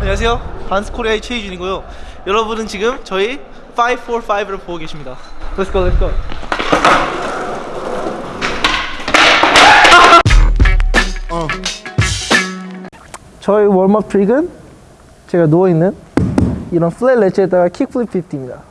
안녕하세요. 반스코리아의 최희준이고요. 여러분은 지금 저희 545를 보고 계십니다. Let's go, let's go. 저희 warm-up 트릭은 제가 누워있는 이런 flat ledge에다가 kickflip 50입니다.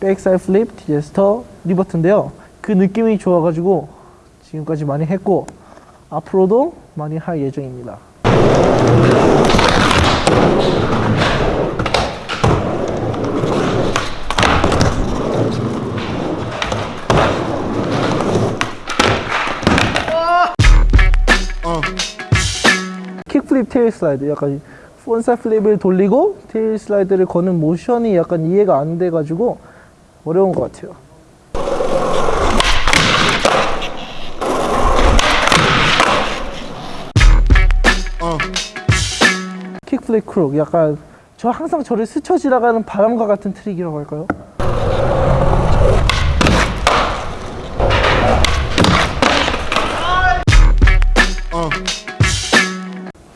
backside flip, disaster, revert인데요. 그 느낌이 좋아가지고 지금까지 많이 했고 앞으로도 많이 할 예정입니다. kickflip tail slide 약간 폰사 flip을 돌리고 tail slide를 거는 모션이 약간 이해가 안 돼가지고 어려운 것 같아요. kickflip crook 약간 저 항상 저를 스쳐 지나가는 바람과 같은 트릭이라고 할까요?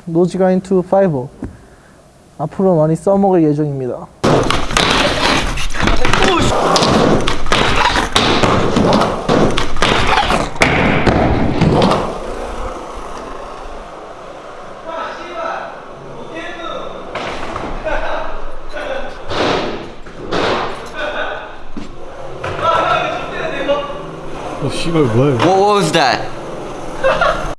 노지가인 투 파이버 앞으로 많이 써먹을 예정입니다. Well, oh, she went blue. What was that?